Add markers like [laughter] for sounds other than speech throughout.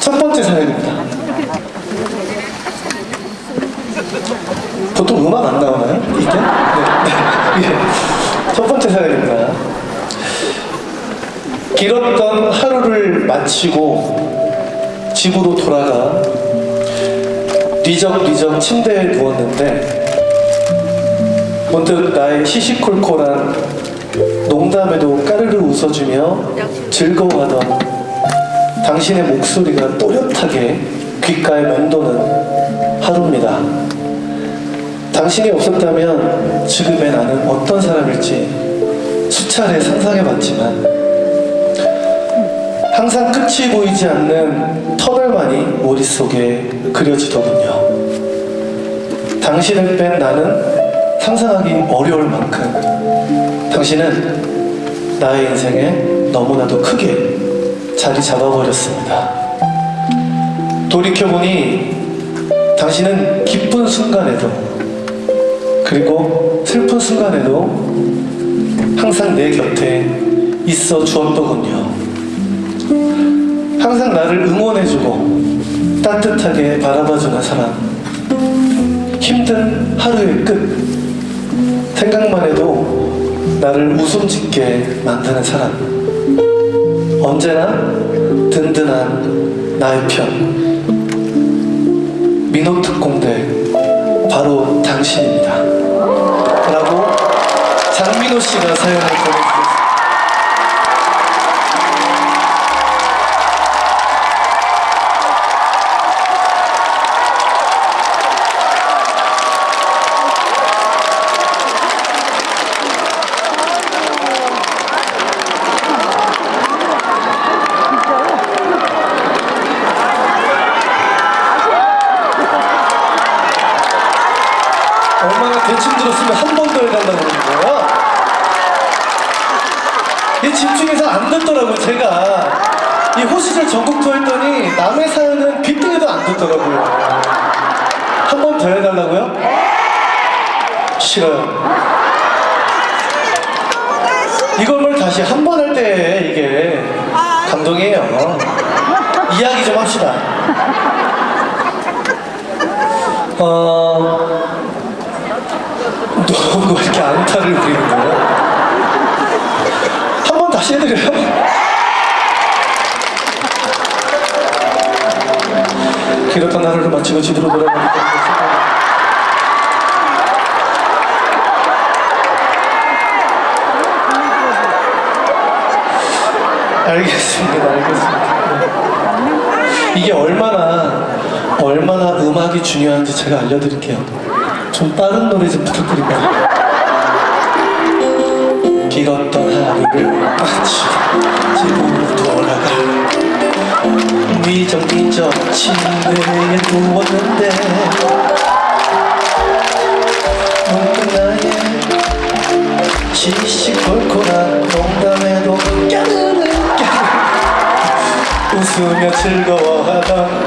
첫 번째 사연입니다. 보통 음악 안 나오나요? 이게? 네. 네. 예. 첫 번째 사연입니다. 길었던 하루를 마치고 집으로 돌아가 뒤적뒤적 침대에 누웠는데 문득 나의 시시콜콜한 농담에도 까르르 웃어주며 즐거워하던 당신의 목소리가 또렷하게 귓가에 맴도는 하루입니다. 당신이 없었다면 지금의 나는 어떤 사람일지 수차례 상상해봤지만 항상 끝이 보이지 않는 터널만이 머릿속에 그려지더군요. 당신을 뺀 나는 상상하기 어려울 만큼 당신은 나의 인생에 너무나도 크게 자리 잡아버렸습니다. 돌이켜보니 당신은 기쁜 순간에도 그리고 슬픈 순간에도 항상 내 곁에 있어 주었더군요. 항상 나를 응원해주고 따뜻하게 바라봐주는 사람. 힘든 하루의 끝. 생각만 해도 나를 웃음 짓게 만드는 사람. 언제나 든든한 나의 편. 민호 특공대 바로 당신입니다. 라고 장민호 씨가 사연을 보내주셨습니다. 얼마나 대충 들었으면 한 번 더 해달라고 거예요? 이 집중해서 안 듣더라고요, 제가. 이 호시절 전국 투어 했더니 남의 사연은 빗등에도 안 듣더라고요. 한 번 더 해달라고요? 싫어요. 이걸 다시 한 번 할 때 이게 감동이에요. 이야기 좀 합시다. 어, 너무 이렇게 안타를 부리는 거예요? 한 번 다시 해드려요? 길었던 하루를 마치고 집으로 돌아가니까 알겠습니다, 알겠습니다. 이게 얼마나 얼마나 음악이 중요한지 제가 알려드릴게요. 좀 빠른 노래 좀 부탁드릴까요? 길었던 하루를 마치고 집으로 돌아가 미적미적 침대에 누웠는데 문득 나의 시시콜콜한 웃으며 즐거워하던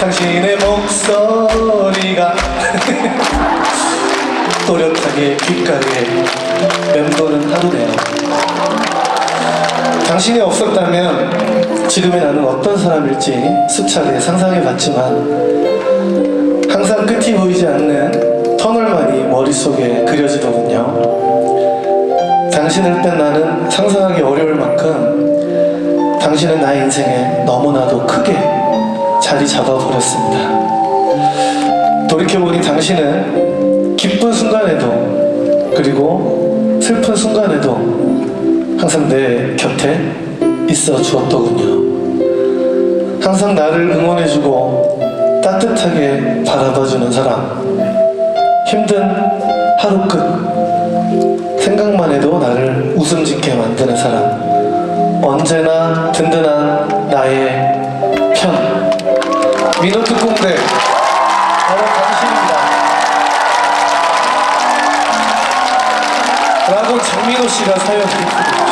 당신의 목소리가 [laughs] 또렷하게 귓가에 맴도는 하루네요. 당신이 없었다면 지금의 나는 어떤 사람일지 수차례 상상해봤지만 항상 끝이 보이지 않는 터널만이 머릿속에 그려지더군요. 당신을 뺀 나는 상상하기 어려울 만큼 당신은 나의 인생에 너무나도 크게 자리 잡아버렸습니다. 돌이켜보니 당신은 기쁜 순간에도 그리고 슬픈 순간에도 항상 내 곁에 있어 주었더군요. 항상 나를 응원해주고 따뜻하게 바라봐주는 사람. 힘든 하루 끝. 생각만 해도 나를 웃음 짓게 만드는 사람. 언제나 든든한 나의 편. 민호 특공대. 바로 당신입니다. 라고 장민호 씨가 사연을